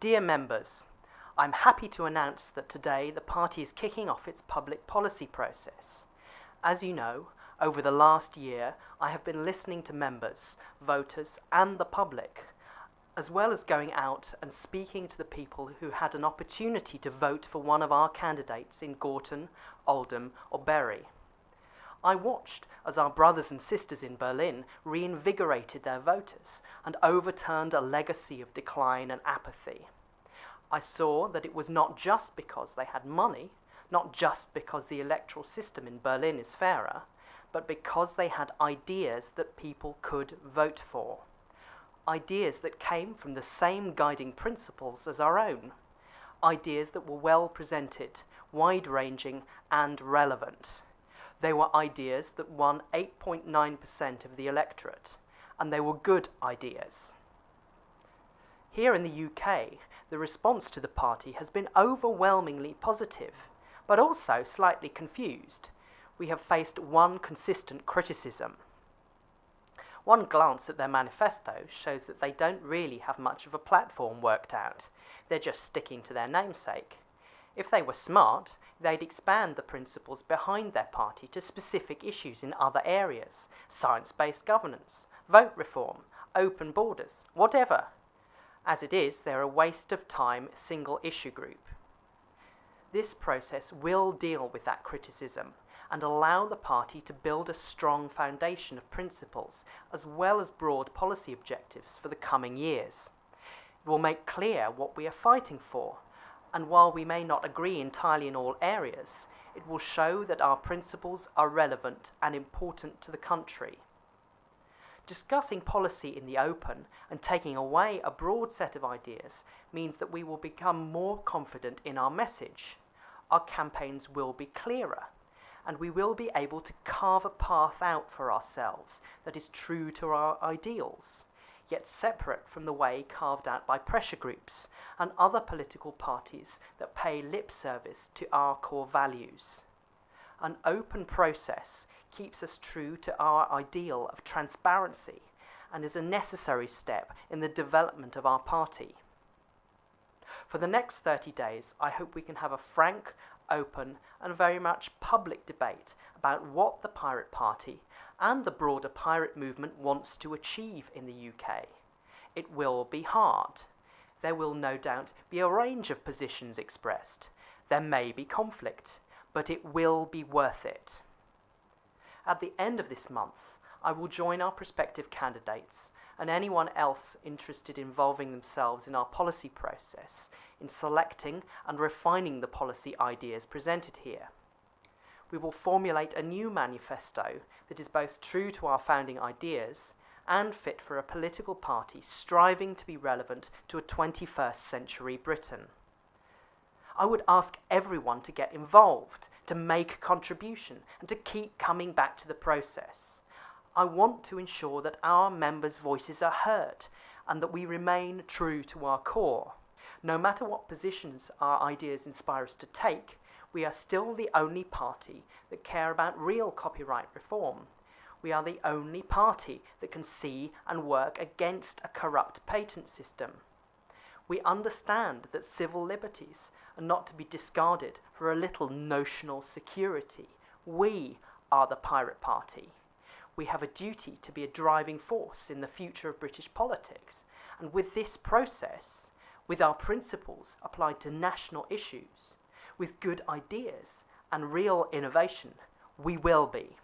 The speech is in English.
Dear members, I'm happy to announce that today the party is kicking off its public policy process. As you know, over the last year, I have been listening to members, voters, and the public, as well as going out and speaking to the people who had an opportunity to vote for one of our candidates in Gorton, Oldham, or Bury. I watched as our brothers and sisters in Berlin reinvigorated their voters and overturned a legacy of decline and apathy. I saw that it was not just because they had money, not just because the electoral system in Berlin is fairer, but because they had ideas that people could vote for. Ideas that came from the same guiding principles as our own. Ideas that were well presented, wide ranging, and relevant. They were ideas that won 8.9% of the electorate, and they were good ideas. Here in the UK, the response to the party has been overwhelmingly positive, but also slightly confused. We have faced one consistent criticism. One glance at their manifesto shows that they don't really have much of a platform worked out. They're just sticking to their namesake. If they were smart, they'd expand the principles behind their party to specific issues in other areas science based governance, vote reform, open borders, whatever. As it is, they're a waste of time single issue group. This process will deal with that criticism and allow the party to build a strong foundation of principles as well as broad policy objectives for the coming years. It will make clear what we are fighting for and while we may not agree entirely in all areas, it will show that our principles are relevant and important to the country. Discussing policy in the open and taking away a broad set of ideas means that we will become more confident in our message. Our campaigns will be clearer, and we will be able to carve a path out for ourselves that is true to our ideals yet separate from the way carved out by pressure groups and other political parties that pay lip service to our core values. An open process keeps us true to our ideal of transparency and is a necessary step in the development of our party. For the next 30 days, I hope we can have a frank, open, and very much public debate about what the Pirate Party and the broader pirate movement wants to achieve in the UK. It will be hard. There will no doubt be a range of positions expressed. There may be conflict, but it will be worth it. At the end of this month, I will join our prospective candidates and anyone else interested in involving themselves in our policy process in selecting and refining the policy ideas presented here we will formulate a new manifesto that is both true to our founding ideas and fit for a political party striving to be relevant to a 21st century Britain. I would ask everyone to get involved, to make a contribution, and to keep coming back to the process. I want to ensure that our members' voices are heard and that we remain true to our core. No matter what positions our ideas inspire us to take, we are still the only party that care about real copyright reform. We are the only party that can see and work against a corrupt patent system. We understand that civil liberties are not to be discarded for a little notional security. We are the Pirate Party. We have a duty to be a driving force in the future of British politics, and with this process, with our principles applied to national issues, with good ideas and real innovation, we will be.